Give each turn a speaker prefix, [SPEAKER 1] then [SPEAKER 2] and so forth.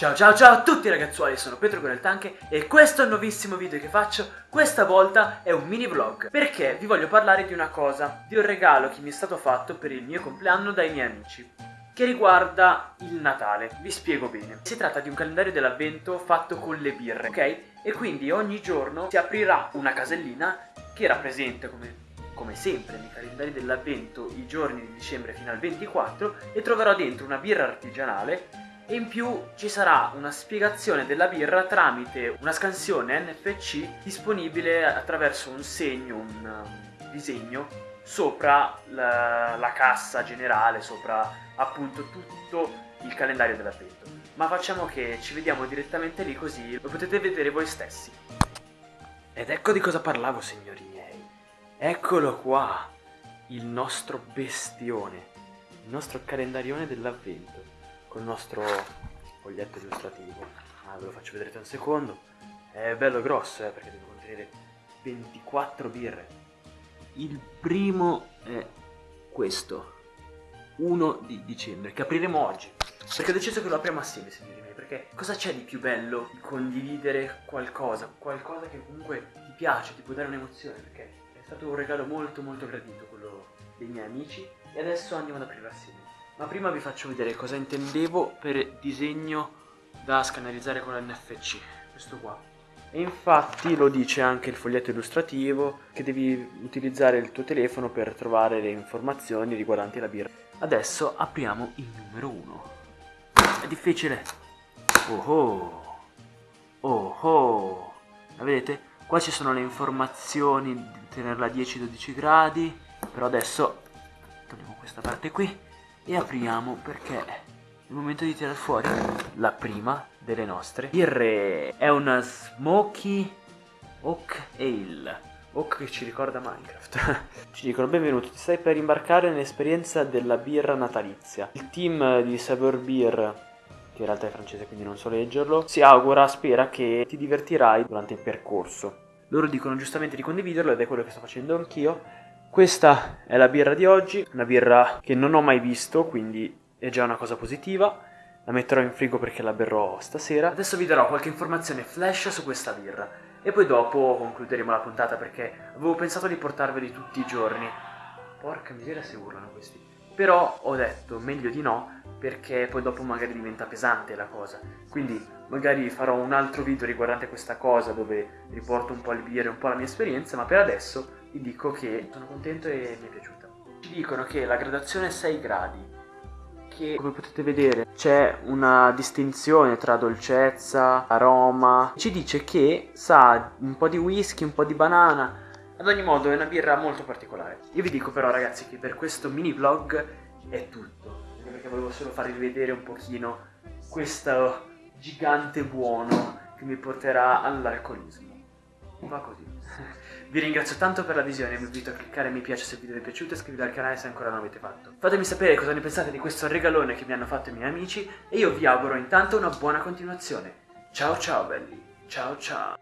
[SPEAKER 1] Ciao ciao ciao a tutti ragazzuoli, sono Pietro con il Tanche e questo è il nuovissimo video che faccio, questa volta è un mini vlog Perché vi voglio parlare di una cosa, di un regalo che mi è stato fatto per il mio compleanno dai miei amici Che riguarda il Natale, vi spiego bene Si tratta di un calendario dell'avvento fatto con le birre, ok? E quindi ogni giorno si aprirà una casellina che rappresenta come come sempre nei calendari dell'avvento i giorni di dicembre fino al 24 e troverò dentro una birra artigianale e in più ci sarà una spiegazione della birra tramite una scansione NFC disponibile attraverso un segno, un um, disegno sopra la, la cassa generale, sopra appunto tutto il calendario dell'avvento. Ma facciamo che ci vediamo direttamente lì così lo potete vedere voi stessi. Ed ecco di cosa parlavo signori miei. Eccolo qua, il nostro bestione, il nostro calendarione dell'avvento col nostro foglietto illustrativo. Ah, ve lo faccio vedere tra un secondo. È bello grosso, eh, perché deve contenere 24 birre. Il primo è questo, 1 di dicembre, che apriremo oggi. Perché ho deciso che lo apriamo assieme, signori miei, perché cosa c'è di più bello di condividere qualcosa, qualcosa che comunque ti piace, ti può dare un'emozione, perché è stato un regalo molto molto gradito quello dei miei amici e adesso andiamo ad aprirlo assieme. Ma prima vi faccio vedere cosa intendevo per disegno da scannerizzare con l'NFC, questo qua. E infatti lo dice anche il foglietto illustrativo che devi utilizzare il tuo telefono per trovare le informazioni riguardanti la birra. Adesso apriamo il numero 1. È difficile. Oh oh. Oh oh. La vedete? Qua ci sono le informazioni di tenerla a 10-12 gradi. Però adesso togliamo questa parte qui e apriamo perché è il momento di tirare fuori la prima delle nostre. Birre è una Smoky Oak Ale. Oak che ci ricorda Minecraft. Ci dicono benvenuto ti stai per imbarcare nell'esperienza della birra natalizia. Il team di Savor Beer che in realtà è francese quindi non so leggerlo si augura spera che ti divertirai durante il percorso. Loro dicono giustamente di condividerlo ed è quello che sto facendo anch'io questa è la birra di oggi, una birra che non ho mai visto, quindi è già una cosa positiva. La metterò in frigo perché la berrò stasera. Adesso vi darò qualche informazione flash su questa birra. E poi dopo concluderemo la puntata perché avevo pensato di portarveli tutti i giorni. Porca miseria se urlano questi. Però ho detto meglio di no perché poi dopo magari diventa pesante la cosa. Quindi magari farò un altro video riguardante questa cosa dove riporto un po' le birre, un po' la mia esperienza, ma per adesso vi dico che sono contento e mi è piaciuta. Ci dicono che la gradazione è 6 gradi, che come potete vedere c'è una distinzione tra dolcezza, aroma. Ci dice che sa un po' di whisky, un po' di banana. Ad ogni modo è una birra molto particolare. Io vi dico però ragazzi che per questo mini vlog è tutto. Perché volevo solo farvi vedere un pochino questo gigante buono che mi porterà all'alcolismo. Va così. Vi ringrazio tanto per la visione, vi invito a cliccare mi piace se il video vi è piaciuto e iscrivetevi al canale se ancora non l'avete fatto. Fatemi sapere cosa ne pensate di questo regalone che mi hanno fatto i miei amici e io vi auguro intanto una buona continuazione. Ciao ciao belli, ciao ciao.